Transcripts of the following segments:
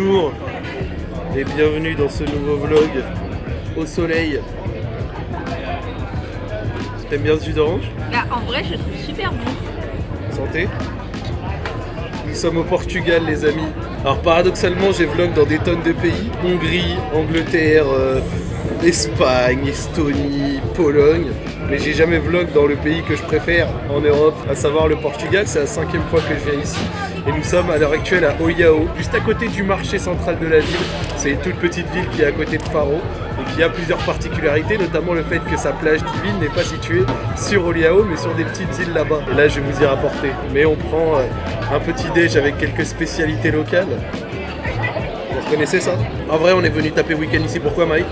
Bonjour et bienvenue dans ce nouveau vlog au soleil. T'aimes bien ce jus d'orange? Bah, en vrai, je le trouve super bon. Santé Nous sommes au Portugal les amis. Alors paradoxalement j'ai vlog dans des tonnes de pays. Hongrie, Angleterre, euh, Espagne, Estonie, Pologne. Mais j'ai jamais vlog dans le pays que je préfère en Europe, à savoir le Portugal. C'est la cinquième fois que je viens ici. Et nous sommes à l'heure actuelle à Oiao, juste à côté du marché central de la ville. C'est une toute petite ville qui est à côté de Faro et qui a plusieurs particularités, notamment le fait que sa plage divine n'est pas située sur Oiao, mais sur des petites îles là-bas. Et là, je vais vous y rapporter. Mais on prend euh, un petit déj avec quelques spécialités locales. Vous reconnaissez ça? En vrai, on est venu taper week-end ici. Pourquoi, Mike?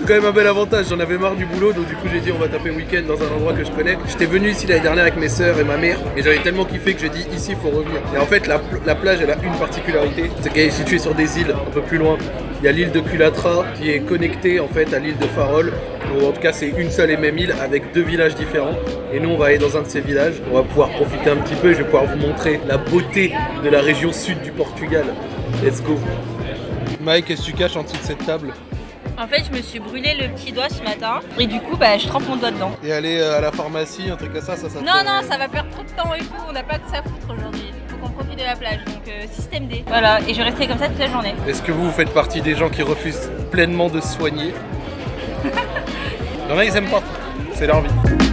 C'est quand même un bel avantage, j'en avais marre du boulot, donc du coup j'ai dit on va taper week-end dans un endroit que je connais. J'étais venu ici l'année dernière avec mes sœurs et ma mère, et j'avais tellement kiffé que j'ai dit ici faut revenir. Et en fait la, la plage elle a une particularité, c'est qu'elle est située sur des îles un peu plus loin. Il y a l'île de Culatra qui est connectée en fait à l'île de Farol, ou en tout cas c'est une seule et même île avec deux villages différents. Et nous on va aller dans un de ces villages, on va pouvoir profiter un petit peu, je vais pouvoir vous montrer la beauté de la région sud du Portugal. Let's go Mike, qu'est-ce que tu caches en dessous de cette table En fait, je me suis brûlé le petit doigt ce matin. Et du coup, bah, je trempe mon doigt dedans. Et aller euh, à la pharmacie, un truc comme ça, ça, ça Non, non, ça va perdre trop de temps et tout. On n'a pas que ça foutre aujourd'hui. Faut qu'on profite de la plage. Donc, euh, système D. Voilà, et je restais comme ça toute la journée. Est-ce que vous, vous faites partie des gens qui refusent pleinement de se soigner? Il y en a, ils aiment pas. C'est leur vie.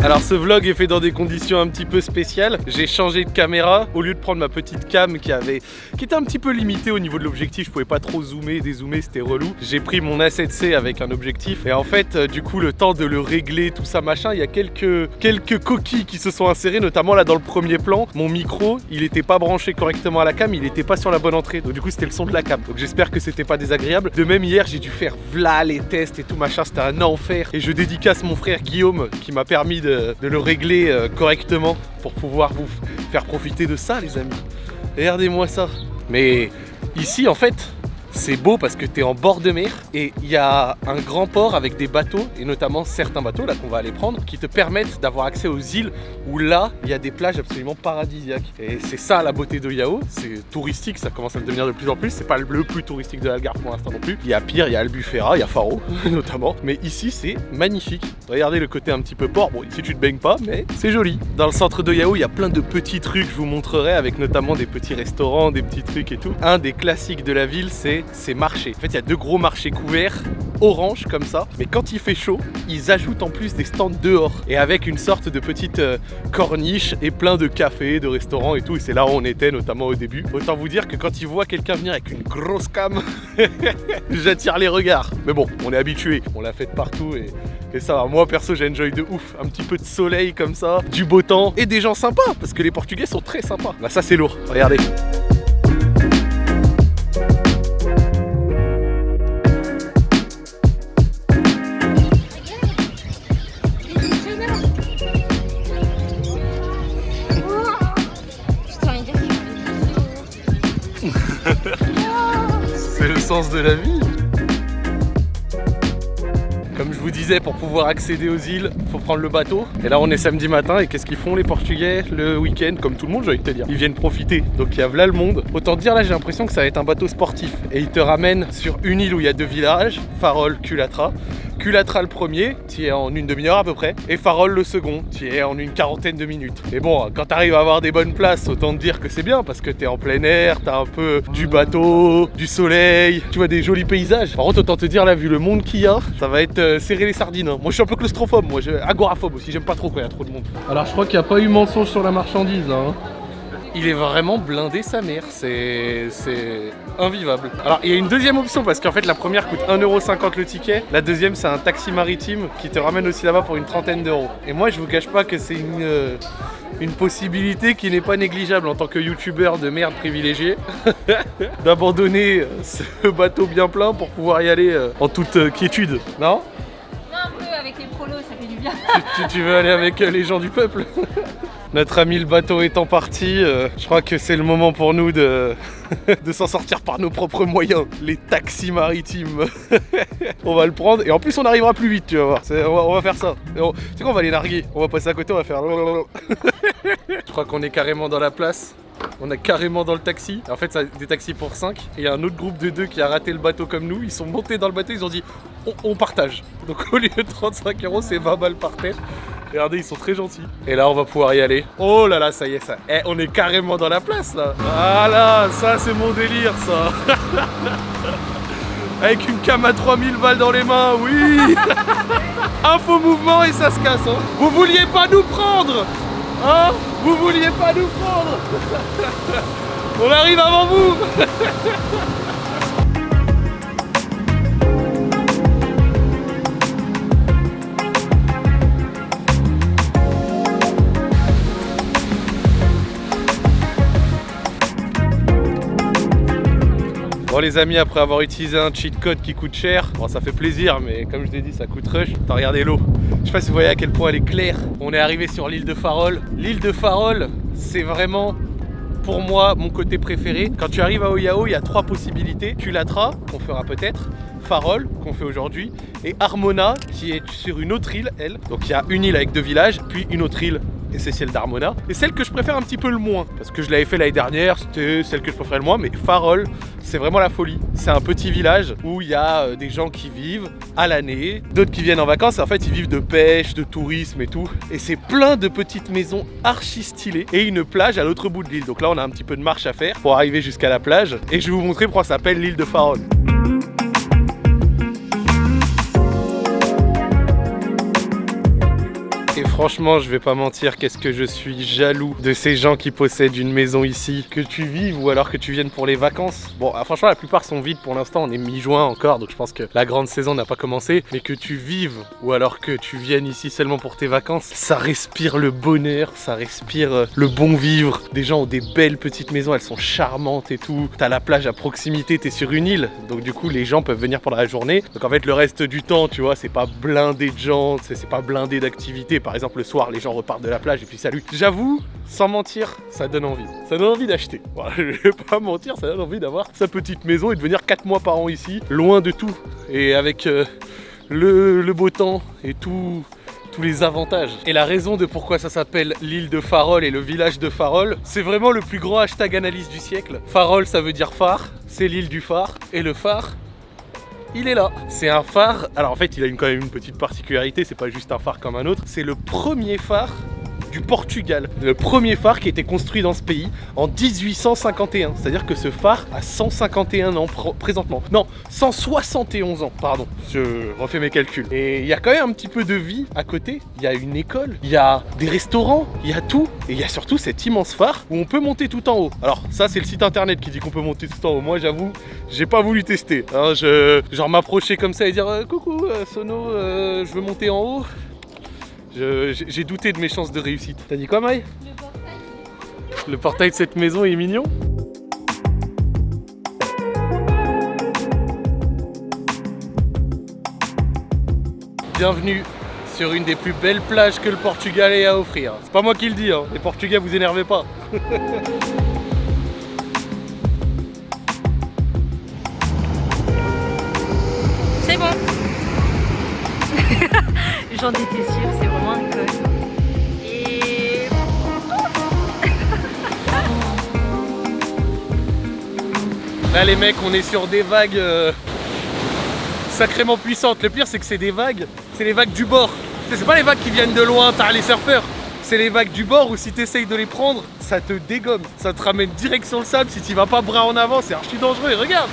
Alors ce vlog est fait dans des conditions un petit peu spéciales. J'ai changé de caméra. Au lieu de prendre ma petite cam qui avait qui était un petit peu limitée au niveau de l'objectif, je pouvais pas trop zoomer, dézoomer, c'était relou. J'ai pris mon A7C avec un objectif et en fait euh, du coup le temps de le régler, tout ça machin, il y a quelques, coquilles qui se sont insérées, notamment là dans le premier plan. Mon micro, il était pas branché correctement à la cam, il était pas sur la bonne entrée. Donc du coup c'était le son de la cam. Donc j'espère que c'était pas désagréable. De même hier j'ai dû faire v'là les tests et tout machin, c'était un enfer. Et je dédicace mon frère Guillaume qui m'a permis de, de le régler euh, correctement pour pouvoir vous faire profiter de ça les amis. Regardez-moi ça. Mais ici en fait c'est beau parce que tu es en bord de mer et il y a un grand port avec des bateaux et notamment certains bateaux là qu'on va aller prendre qui te permettent d'avoir accès aux îles où là il y a des plages absolument paradisiaques. Et c'est ça la beauté de Yao, c'est touristique, ça commence à devenir de plus en plus, c'est pas le plus touristique de l'Algarve pour l'instant non plus. Il y a pire, il y a Albufera, il y a Faro notamment, mais ici c'est magnifique. Regardez le côté un petit peu port, bon ici tu te baignes pas mais c'est joli. Dans le centre de Yao il y a plein de petits trucs, je vous montrerai avec notamment des petits restaurants, des petits trucs et tout. Un des classiques de la ville c'est ces marchés. En fait il y a deux gros marchés couverts orange comme ça, mais quand il fait chaud, ils ajoutent en plus des stands dehors et avec une sorte de petite euh, corniche et plein de cafés, de restaurants et tout. Et c'est là où on était notamment au début. Autant vous dire que quand ils voient quelqu'un venir avec une grosse cam, j'attire les regards. Mais bon, on est habitué, on l'a fait partout et, et ça va. Moi perso, j'ai enjoy de ouf. Un petit peu de soleil comme ça, du beau temps et des gens sympas parce que les Portugais sont très sympas. Bah ça c'est lourd. Regardez. C'est le sens de la vie. Comme je vous disais, pour pouvoir accéder aux îles, faut prendre le bateau. Et là, on est samedi matin. Et qu'est-ce qu'ils font les Portugais le week-end? Comme tout le monde, j'ai envie de te dire. Ils viennent profiter. Donc il y a là le monde. Autant dire, là, j'ai l'impression que ça va être un bateau sportif. Et il te ramène sur une île où il y a deux villages Farol, Culatra. Culatra le premier, tu es en une demi-heure à peu près. Et Farol le second, tu es en une quarantaine de minutes. Et bon, quand tu arrives à avoir des bonnes places, autant te dire que c'est bien parce que tu es en plein air, tu as un peu du bateau, du soleil, tu vois des jolis paysages. Par contre, autant te dire, là, vu le monde qu'il y a, ça va être euh, serrer les sardines. hein. Moi, je suis un peu claustrophobe, moi, agoraphobe aussi, j'aime pas trop quand il y a trop de monde. Alors, je crois qu'il n'y a pas eu mensonge sur la marchandise là. hein. Il est vraiment blindé sa mère, c'est invivable. Alors il y a une deuxième option parce qu'en fait la première coûte 1,50€ le ticket, la deuxième c'est un taxi maritime qui te ramène aussi là-bas pour une trentaine d'euros. Et moi je vous cache pas que c'est une, euh, une possibilité qui n'est pas négligeable en tant que youtubeur de merde privilégié d'abandonner ce bateau bien plein pour pouvoir y aller euh, en toute euh, quiétude. Non? Non, un peu avec les prolos, ça fait du bien. tu, tu- tu veux aller avec euh, les gens du peuple? Notre ami le bateau étant parti, euh, je crois que c'est le moment pour nous de, de s'en sortir par nos propres moyens. Les taxis maritimes. on va le prendre et en plus on arrivera plus vite, tu vas voir. On va, faire ça. Tu sais quoi, on va les narguer. On va passer à côté, on va faire. Je crois qu'on est carrément dans la place. On est carrément dans le taxi. En fait, c'est des taxis pour 5. Et il y a un autre groupe de deux qui a raté le bateau comme nous. Ils sont montés dans le bateau, ils ont dit on, on partage. Donc au lieu de 35 euros, c'est 20 balles par tête. Regardez, ils sont très gentils. Et là, on va pouvoir y aller. Oh là là, ça y est, ça. Eh, on est carrément dans la place là. Voilà, ça c'est mon délire, ça. Avec une cam à 3000 balles dans les mains, oui Un faux mouvement et ça se casse. Hein. Vous vouliez pas nous prendre Hein Vous vouliez pas nous prendre On arrive avant vous Bon les amis, après avoir utilisé un cheat code qui coûte cher, bon ça fait plaisir mais comme je l'ai dit ça coûte rush, t'as regardé l'eau. Je sais pas si vous voyez à quel point elle est claire. On est arrivé sur l'île de Farol. L'île de Farol, c'est vraiment pour moi mon côté préféré. Quand tu arrives à Oyao, il y a trois possibilités. Culatra, qu'on fera peut-être, Farol, qu'on fait aujourd'hui, et Armona, qui est sur une autre île, elle. Donc il y a une île avec deux villages, puis une autre île et c'est celle d'Armona. Et celle que je préfère un petit peu le moins, parce que je l'avais fait l'année dernière, c'était celle que je préférais le moins, mais Farol, c'est vraiment la folie. C'est un petit village où il y a euh, des gens qui vivent à l'année, d'autres qui viennent en vacances, en fait ils vivent de pêche, de tourisme et tout. Et c'est plein de petites maisons archi stylées et une plage à l'autre bout de l'île. Donc là on a un petit peu de marche à faire pour arriver jusqu'à la plage. Et je vais vous montrer pourquoi ça s'appelle l'île de Farol. Et franchement, je vais pas mentir, qu'est-ce que je suis jaloux de ces gens qui possèdent une maison ici. Que tu vives ou alors que tu viennes pour les vacances. Bon, ah, franchement, la plupart sont vides pour l'instant. On est mi-juin encore, donc je pense que la grande saison n'a pas commencé. Mais que tu vives ou alors que tu viennes ici seulement pour tes vacances, ça respire le bonheur, ça respire euh, le bon vivre. Des gens ont des belles petites maisons, elles sont charmantes et tout. T'as la plage à proximité, t'es sur une île. Donc du coup, les gens peuvent venir pendant la journée. Donc en fait, le reste du temps, tu vois, c'est pas blindé de gens, c'est c'est pas blindé d'activités. Par exemple, le soir, les gens repartent de la plage et puis salut. J'avoue, sans mentir, ça donne envie. Ça donne envie d'acheter. Voilà, je vais pas mentir, ça donne envie d'avoir sa petite maison et de venir 4 mois par an ici, loin de tout. Et avec euh, le, beau temps et tous les avantages. Et la raison de pourquoi ça s'appelle l'île de Farol et le village de Farol, c'est vraiment le plus grand hashtag analyse du siècle. Farol, ça veut dire phare, c'est l'île du phare. Et le phare, il est là. C'est un phare. Alors en fait, il a une, quand même une petite particularité. C'est pas juste un phare comme un autre. C'est le premier phare du Portugal. Le premier phare qui a été construit dans ce pays en 1851. C'est-à-dire que ce phare a 151 ans pr- présentement. Non, 171 ans, pardon. Je refais mes calculs. Et il y a quand même un petit peu de vie à côté. Il y a une école, il y a des restaurants, il y a tout. Et il y a surtout cet immense phare où on peut monter tout en haut. Alors ça, c'est le site internet qui dit qu'on peut monter tout en haut. Moi, j'avoue, j'ai pas voulu tester. hein. je, genre m'approcher comme ça et dire euh, coucou euh, Sono, euh, je veux monter en haut. J'ai j'ai douté de mes chances de réussite. T'as dit quoi, Maï? Le portail, Le portail de cette maison est mignon. Bienvenue sur une des plus belles plages que le Portugal ait à offrir. C'est pas moi qui le dis, hein. les Portugais vous énervez pas. c'est bon. J'en étais Là les mecs on est sur des vagues euh, sacrément puissantes. Le pire c'est que c'est des vagues, c'est les vagues du bord. C'est pas les vagues qui viennent de loin, t'as les surfeurs. C'est les vagues du bord où si t'essayes de les prendre, ça te dégomme. Ça te ramène direct sur le sable si tu vas pas bras en avant, c'est archi dangereux. Et regarde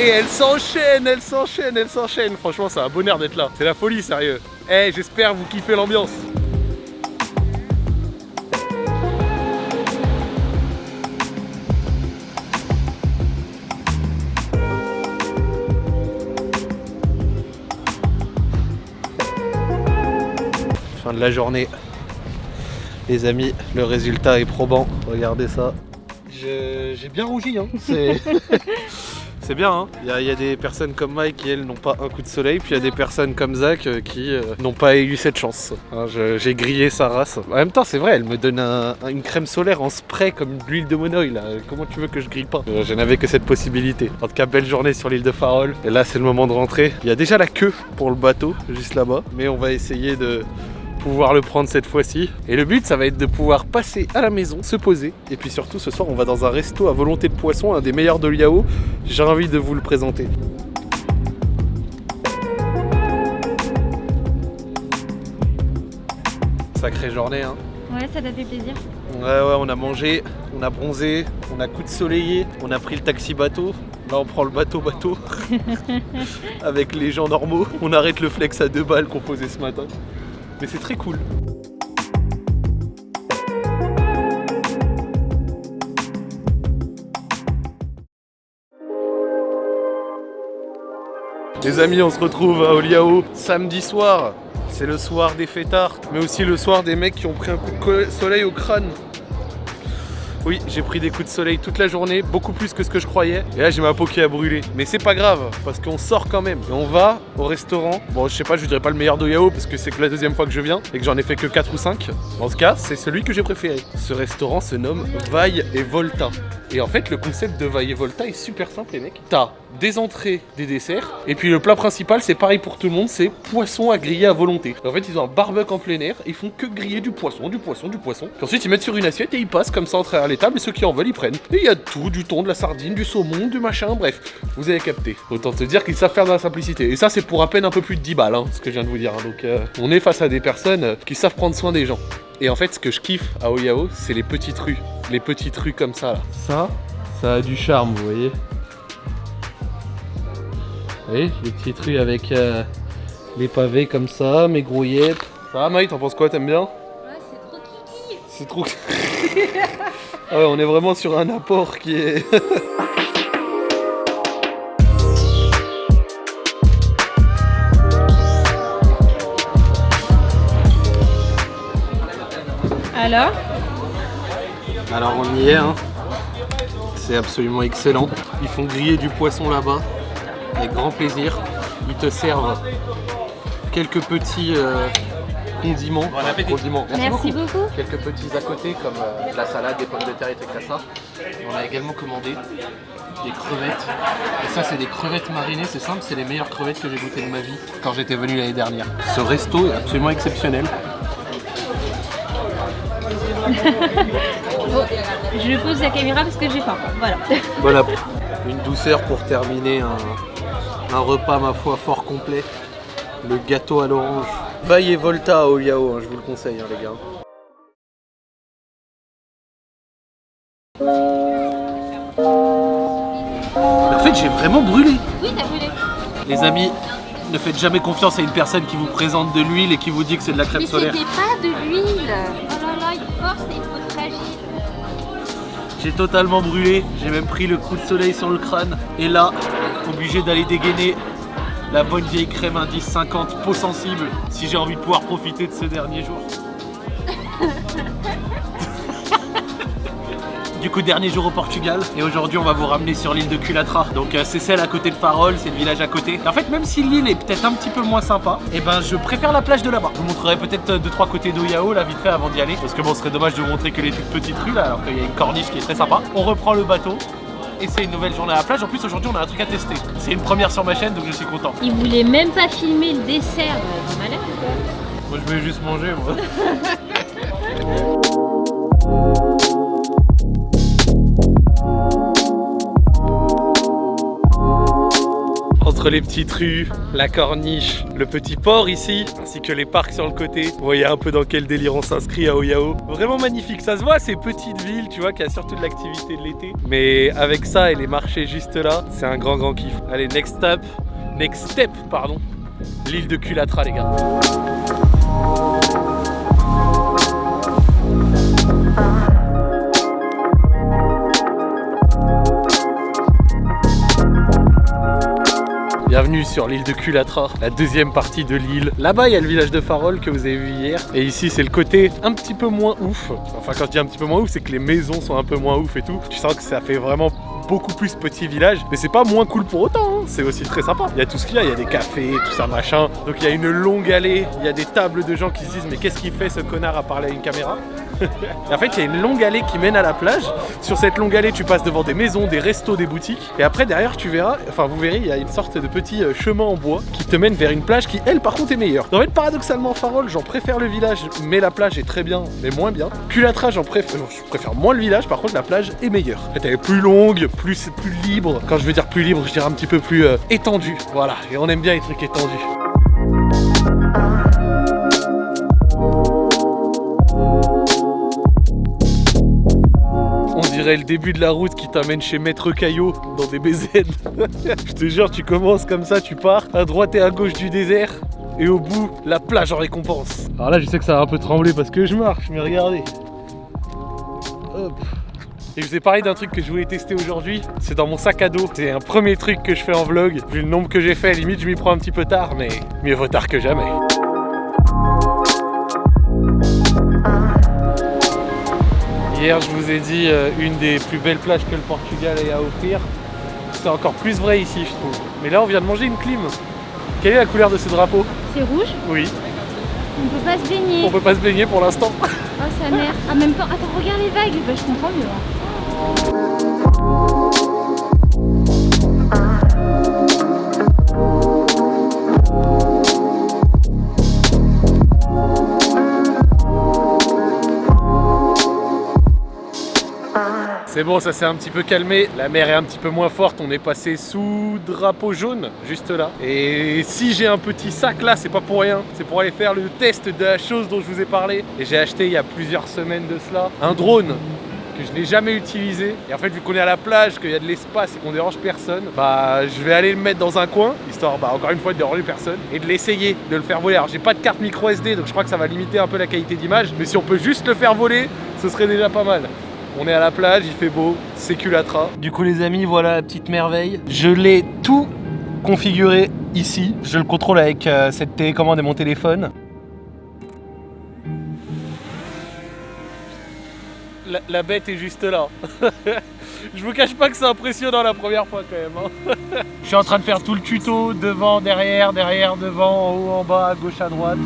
Et elles s'enchaînent, elles s'enchaînent, elles s'enchaînent. Franchement c'est un bonheur d'être là. C'est la folie sérieux. Eh j'espère vous kiffez l'ambiance. De la journée. Les amis, le résultat est probant. Regardez ça. J'ai bien rougi, hein. C'est. Bien, hein. Il y, a- il y a des personnes comme Mike qui, elles, n'ont pas un coup de soleil, puis il y a des personnes comme Zach euh, qui euh, n'ont pas eu cette chance. Hein, J'ai grillé sa race. En même temps, c'est vrai, elle me donne un- une crème solaire en spray comme de l'huile de monoï, là. Comment tu veux que je grille pas? Je n'avais que cette possibilité. En tout cas, belle journée sur l'île de Farol. Et là, c'est le moment de rentrer. Il y a déjà la queue pour le bateau, juste là-bas. Mais on va essayer de pouvoir le prendre cette fois-ci. Et le but, ça va être de pouvoir passer à la maison, se poser. Et puis surtout, ce soir, on va dans un resto à volonté de poisson, un des meilleurs de Liao. J'ai envie de vous le présenter. Sacrée journée, hein. Ouais, ça t'a fait plaisir. Ouais, ouais, on a mangé, on a bronzé, on a coup de soleillé, on a pris le taxi bateau. Là, on prend le bateau bateau avec les gens normaux. On arrête le flex à deux balles qu'on posait ce matin. Mais c'est très cool. Les amis, on se retrouve à Oliao samedi soir. C'est le soir des fêtards, mais aussi le soir des mecs qui ont pris un coup de soleil au crâne. Oui, j'ai pris des coups de soleil toute la journée, beaucoup plus que ce que je croyais. Et là, j'ai ma peau qui a brûlé. Mais c'est pas grave, parce qu'on sort quand même. Et on va au restaurant. Bon, je sais pas, je dirais pas le meilleur d'Oyao, parce que c'est que la deuxième fois que je viens, et que j'en ai fait que 4 ou 5. En ce cas, c'est celui que j'ai préféré. Ce restaurant se nomme Vaille et Volta. Et en fait, le concept de Vaille et Volta est super simple, les mecs. T'as des entrées, des desserts, et puis le plat principal, c'est pareil pour tout le monde, c'est poisson à griller à volonté. En fait, ils ont un barbecue en plein air, ils font que griller du poisson, du poisson, du poisson. Puis ensuite, ils mettent sur une assiette et ils passent comme ça en travers les tables, et ceux qui en veulent, ils prennent. Et il y a tout, du thon, de la sardine, du saumon, du machin, bref. Vous avez capté. Autant te dire qu'ils savent faire dans la simplicité. Et ça, c'est pour à peine un peu plus de 10 balles, hein, ce que je viens de vous dire. hein. Donc, euh, on est face à des personnes euh, qui savent prendre soin des gens. Et en fait, ce que je kiffe à Oyao, c'est les petites rues. Les petites rues comme ça. Ça, ça a du charme, vous voyez. Vous voyez, les petites rues avec euh, les pavés comme ça, mes grouillettes. Ça va, Maï, t'en penses quoi T'aimes bien? Ouais, c'est trop kiki. C'est trop. ah ouais, on est vraiment sur un apport qui est. Alors? Alors on y est, hein. C'est absolument excellent. Ils font griller du poisson là-bas, avec grand plaisir. Ils te servent quelques petits euh, condiments. Enfin, condiments. Merci beaucoup. Quelques petits à côté comme euh, de la salade, des pommes de terre et trucs comme ça. On a également commandé des crevettes. Et ça c'est des crevettes marinées, c'est simple, c'est les meilleures crevettes que j'ai goûtées de ma vie quand j'étais venu l'année dernière. Ce resto est absolument exceptionnel. Bon, je pose la caméra parce que j'ai faim. Voilà. Voilà, une douceur pour terminer un, un repas, ma foi, fort complet. Le gâteau à l'orange. Vaille et Volta à Oliao, hein, je vous le conseille, hein, les gars. En fait, j'ai vraiment brûlé. Oui, t'as brûlé. Les amis, ne faites jamais confiance à une personne qui vous présente de l'huile et qui vous dit que c'est de la crème Mais solaire. c'était pas de l'huile. Oh là là, il force et il faut fragile. J'ai totalement brûlé, j'ai même pris le coup de soleil sur le crâne. Et là, obligé d'aller dégainer la bonne vieille crème indice 50 peau sensible si j'ai envie de pouvoir profiter de ce dernier jour. Du coup, dernier jour au Portugal et aujourd'hui on va vous ramener sur l'île de Culatra. Donc euh, c'est celle à côté de Farol, c'est le village à côté. En fait, même si l'île est peut-être un petit peu moins sympa, et ben je préfère la plage de là-bas. Je vous montrerai peut-être 2-3 côtés d'Oyao là vite fait avant d'y aller. Parce que bon, ce serait dommage de vous montrer que les petites rues là, alors qu'il y a une corniche qui est très sympa. On reprend le bateau. Et c'est une nouvelle journée à la plage. En plus, aujourd'hui, on a un truc à tester. C'est une première sur ma chaîne, donc je suis content. Il voulait même pas filmer le dessert. T'es malade ou quoi Moi, je voulais juste manger, moi. Les petites rues, la corniche, le petit port ici, ainsi que les parcs sur le côté, vous voyez un peu dans quel délire on s'inscrit à Oyao. Vraiment magnifique, ça se voit, ces petites villes, tu vois, qu'il y a surtout de l'activité de l'été. Mais avec ça et les marchés juste là, c'est un grand grand kiff. Allez, next step, next step, pardon, l'île de Culatra les gars. Bienvenue sur l'île de Culatra, la deuxième partie de l'île. Là-bas, il y a le village de Farol que vous avez vu hier. Et ici, c'est le côté un petit peu moins ouf. Enfin, quand je dis un petit peu moins ouf, c'est que les maisons sont un peu moins ouf et tout. Tu sens que ça fait vraiment beaucoup plus petit village. Mais c'est pas moins cool pour autant, hein. c'est aussi très sympa. Il y a tout ce qu'il y a, il y a des cafés, tout ça machin. Donc il y a une longue allée, il y a des tables de gens qui se disent mais qu'est-ce qu'il fait ce connard à parler à une caméra? En fait, il y a une longue allée qui mène à la plage. Sur cette longue allée, tu passes devant des maisons, des restos, des boutiques. Et après, derrière, tu verras, enfin, vous verrez, il y a une sorte de petit euh, chemin en bois qui te mène vers une plage qui, elle, par contre, est meilleure. En fait, paradoxalement, Farol, j'en préfère le village, mais la plage est très bien, mais moins bien. Culatra, j'en préfère, je préfère moins le village, par contre, la plage est meilleure. En elle est plus longue, plus, plus libre. Quand je veux dire plus libre, je dirais un petit peu plus euh, étendue. Voilà, et on aime bien les trucs étendus. Dirait le début de la route qui t'amène chez Maître Caillot dans des BZ. Je te jure, tu commences comme ça, tu pars à droite et à gauche du désert. Et au bout, la plage en récompense. Alors là, je sais que ça va un peu trembler parce que je marche, mais regardez. Hop. Et je vous ai parlé d'un truc que je voulais tester aujourd'hui, c'est dans mon sac à dos. C'est un premier truc que je fais en vlog. Vu le nombre que j'ai fait, limite je m'y prends un petit peu tard, mais mieux vaut tard que jamais. Hier, je vous ai dit euh, une des plus belles plages que le Portugal ait à offrir. C'est encore plus vrai ici, je trouve. Mais là, on vient de manger une clim. Quelle est la couleur de ce drapeau? C'est rouge Oui, On peut pas se baigner. on peut pas se baigner pour l'instant. Oh, sa mère. Ah, même pas. Attends, regarde les vagues. Bah, je comprends mieux. C'est bon, ça s'est un petit peu calmé. La mer est un petit peu moins forte. On est passé sous drapeau jaune, juste là. Et si j'ai un petit sac là, c'est pas pour rien. C'est pour aller faire le test de la chose dont je vous ai parlé. Et j'ai acheté il y a plusieurs semaines de cela un drone que je n'ai jamais utilisé. Et en fait, vu qu'on est à la plage, qu'il y a de l'espace et qu'on dérange personne, bah je vais aller le mettre dans un coin, histoire, bah encore une fois, de déranger personne, et de l'essayer, de le faire voler. Alors j'ai pas de carte micro SD, donc je crois que ça va limiter un peu la qualité d'image, mais si on peut juste le faire voler, ce serait déjà pas mal. On est à la plage, il fait beau, c'est Culatra. Du coup les amis, voilà la petite merveille. Je l'ai tout configuré ici. Je le contrôle avec euh, cette télécommande et mon téléphone. La, la bête est juste là. Je vous cache pas que c'est impressionnant la première fois quand même. hein. Je suis en train de faire tout le tuto, devant, derrière, derrière, devant, en haut, en bas, à gauche, à droite.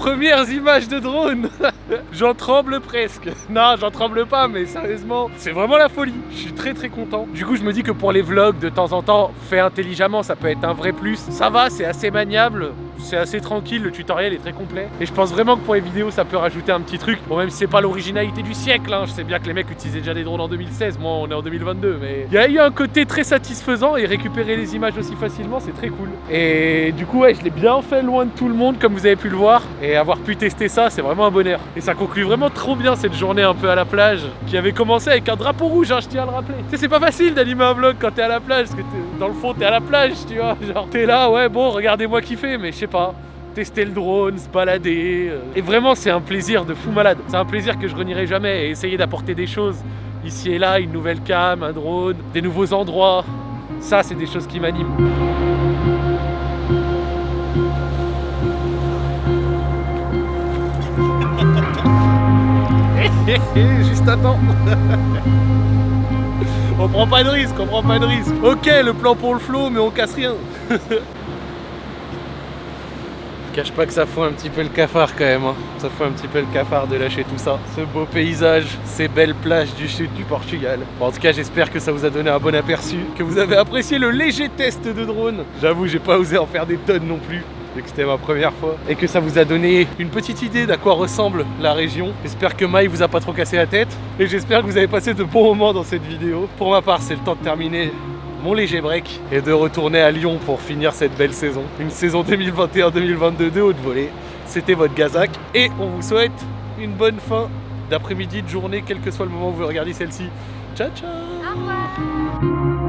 Premières images de drone J'en tremble presque Non, j'en tremble pas, mais sérieusement, c'est vraiment la folie Je suis très très content Du coup, je me dis que pour les vlogs, de temps en temps, fait intelligemment, ça peut être un vrai plus Ça va, c'est assez maniable c'est assez tranquille, le tutoriel est très complet. Et je pense vraiment que pour les vidéos, ça peut rajouter un petit truc. Bon, même si c'est pas l'originalité du siècle, hein, je sais bien que les mecs utilisaient déjà des drones en 2016, moi on est en 2022, mais il y a eu un côté très satisfaisant et récupérer les images aussi facilement, c'est très cool. Et du coup, ouais, je l'ai bien fait loin de tout le monde, comme vous avez pu le voir. Et avoir pu tester ça, c'est vraiment un bonheur. Et ça conclut vraiment trop bien cette journée un peu à la plage, qui avait commencé avec un drapeau rouge, hein, je tiens à le rappeler. C'est pas facile d'animer un vlog quand t'es à la plage, parce que dans le fond, t'es à la plage, tu vois. Genre, t'es là, ouais, bon, regardez-moi kiffer, mais je sais pas tester le drone, se balader. euh. Et vraiment, c'est un plaisir de fou malade. C'est un plaisir que je renierai jamais. Et essayer d'apporter des choses ici et là, une nouvelle cam, un drone, des nouveaux endroits. Ça, c'est des choses qui m'animent. Juste à temps. on prend pas de risque, on prend pas de risque. Ok, le plan pour le flow, mais on casse rien. Cache pas que ça fout un petit peu le cafard quand même. hein. Ça fout un petit peu le cafard de lâcher tout ça. Ce beau paysage, ces belles plages du sud du Portugal. En tout cas, j'espère que ça vous a donné un bon aperçu, que vous avez apprécié le léger test de drone. J'avoue, j'ai pas osé en faire des tonnes non plus. Vu que c'était ma première fois et que ça vous a donné une petite idée d'à quoi ressemble la région. J'espère que Maï vous a pas trop cassé la tête et j'espère que vous avez passé de bons moments dans cette vidéo. Pour ma part, c'est le temps de terminer mon léger break et de retourner à Lyon pour finir cette belle saison. Une saison 2021-2022 de haute volée. C'était votre Gazak et on vous souhaite une bonne fin d'après-midi, de journée, quel que soit le moment où vous regardez celle-ci. Ciao ciao Au revoir